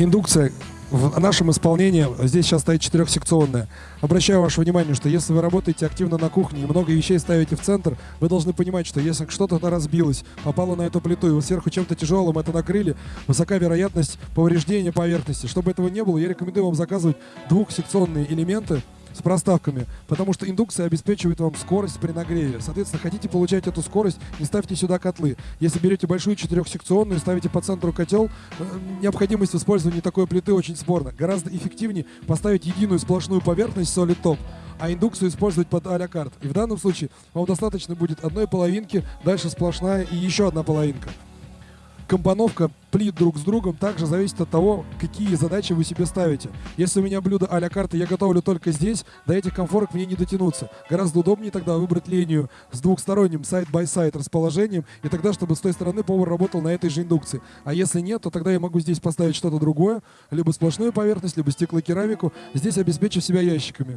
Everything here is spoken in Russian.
Индукция в нашем исполнении, здесь сейчас стоит четырехсекционная. Обращаю ваше внимание, что если вы работаете активно на кухне и много вещей ставите в центр, вы должны понимать, что если что-то разбилось, попало на эту плиту, и вы сверху чем-то тяжелым это накрыли, высока вероятность повреждения поверхности. Чтобы этого не было, я рекомендую вам заказывать двухсекционные элементы, с проставками, потому что индукция обеспечивает вам скорость при нагреве. Соответственно, хотите получать эту скорость, не ставьте сюда котлы. Если берете большую четырехсекционную, ставите по центру котел, э, необходимость в использовании такой плиты очень спорна. Гораздо эффективнее поставить единую сплошную поверхность Solid Top, а индукцию использовать под а-ля. И в данном случае вам достаточно будет одной половинки, дальше сплошная и еще одна половинка компоновка плит друг с другом также зависит от того, какие задачи вы себе ставите. Если у меня блюда à la carte, я готовлю только здесь, до этих комфорок мне не дотянуться. Гораздо удобнее тогда выбрать линию с двухсторонним side-by-side расположением, и тогда, чтобы с той стороны повар работал на этой же индукции. А если нет, то тогда я могу здесь поставить что-то другое, либо сплошную поверхность, либо стеклокерамику, здесь обеспечив себя ящиками.